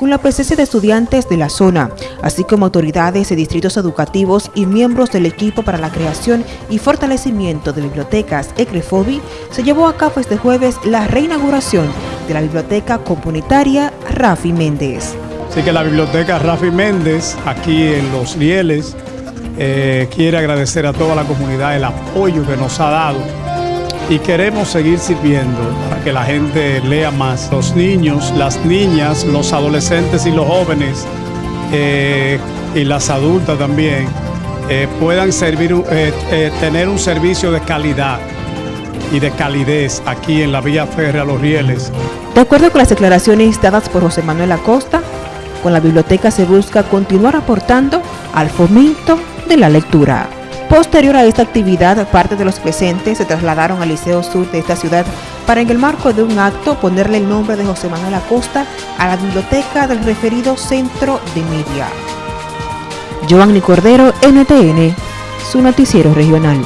con la presencia de estudiantes de la zona, así como autoridades de distritos educativos y miembros del equipo para la creación y fortalecimiento de bibliotecas ECREFOBI, se llevó a cabo este jueves la reinauguración de la biblioteca comunitaria Rafi Méndez. Así que la biblioteca Rafi Méndez, aquí en Los Rieles, eh, quiere agradecer a toda la comunidad el apoyo que nos ha dado y queremos seguir sirviendo para que la gente lea más. Los niños, las niñas, los adolescentes y los jóvenes eh, y las adultas también eh, puedan servir, eh, tener un servicio de calidad y de calidez aquí en la vía férrea Los Rieles. De acuerdo con las declaraciones dadas por José Manuel Acosta, con la biblioteca se busca continuar aportando al fomento de la lectura. Posterior a esta actividad, parte de los presentes se trasladaron al Liceo Sur de esta ciudad para en el marco de un acto ponerle el nombre de José Manuel Acosta a la biblioteca del referido Centro de Media. Giovanni Cordero, NTN, su noticiero regional.